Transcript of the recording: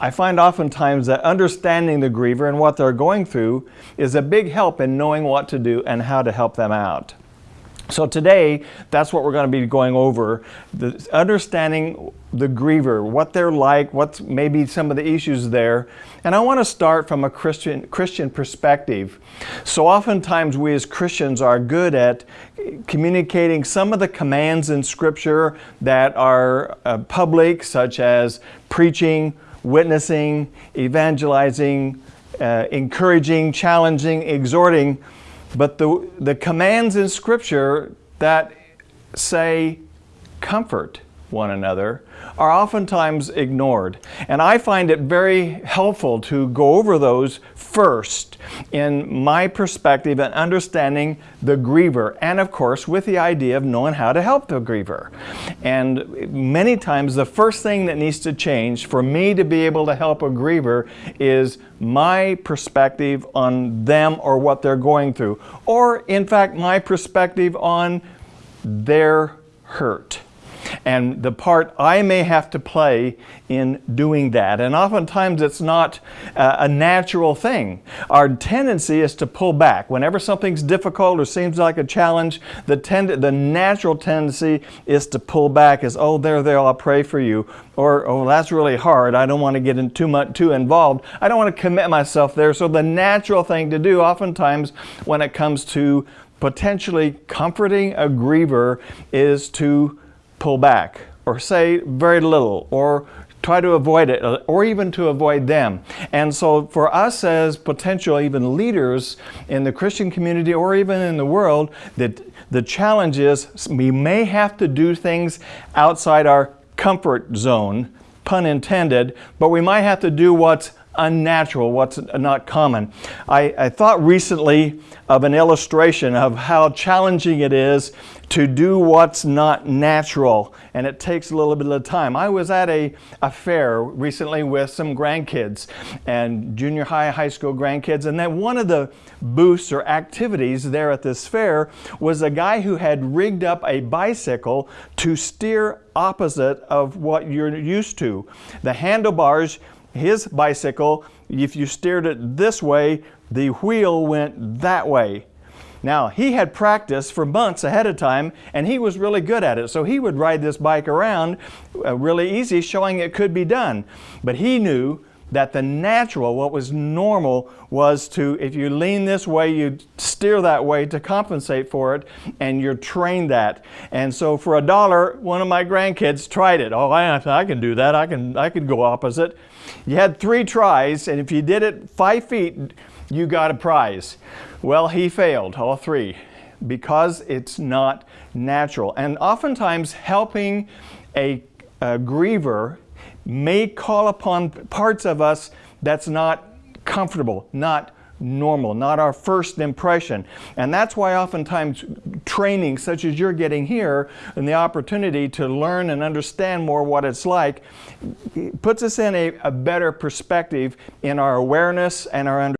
I find oftentimes that understanding the griever and what they're going through is a big help in knowing what to do and how to help them out. So today, that's what we're going to be going over, the, understanding the griever, what they're like, what's maybe some of the issues there. And I want to start from a Christian, Christian perspective. So oftentimes we as Christians are good at communicating some of the commands in Scripture that are uh, public, such as preaching, witnessing, evangelizing, uh, encouraging, challenging, exhorting, but the, the commands in Scripture that say comfort one another are oftentimes ignored. And I find it very helpful to go over those first in my perspective and understanding the griever and of course with the idea of knowing how to help the griever. And many times the first thing that needs to change for me to be able to help a griever is my perspective on them or what they're going through or in fact my perspective on their hurt and the part I may have to play in doing that. And oftentimes it's not uh, a natural thing. Our tendency is to pull back. Whenever something's difficult or seems like a challenge, the, tend the natural tendency is to pull back is, oh, there, there, I'll pray for you. Or, oh, that's really hard. I don't want to get in too much too involved. I don't want to commit myself there. So the natural thing to do oftentimes when it comes to potentially comforting a griever is to pull back or say very little or try to avoid it uh, or even to avoid them. And so for us as potential even leaders in the Christian community or even in the world, that the challenge is we may have to do things outside our comfort zone, pun intended, but we might have to do what's unnatural, what's not common. I, I, thought recently of an illustration of how challenging it is to do what's not natural and it takes a little bit of time. I was at a, a fair recently with some grandkids and junior high, high school grandkids and then one of the booths or activities there at this fair was a guy who had rigged up a bicycle to steer opposite of what you're used to. The handlebars his bicycle, if you steered it this way, the wheel went that way. Now, he had practiced for months ahead of time, and he was really good at it. So he would ride this bike around uh, really easy, showing it could be done. But he knew that the natural, what was normal, was to, if you lean this way, you steer that way to compensate for it, and you're trained that. And so for a dollar, one of my grandkids tried it. Oh, I, I can do that. I can, I can go opposite. You had three tries, and if you did it five feet, you got a prize. Well, he failed, all three, because it's not natural. And oftentimes helping a, a griever may call upon parts of us that's not comfortable, not normal, not our first impression. And that's why oftentimes training such as you're getting here and the opportunity to learn and understand more what it's like puts us in a, a better perspective in our awareness and our understanding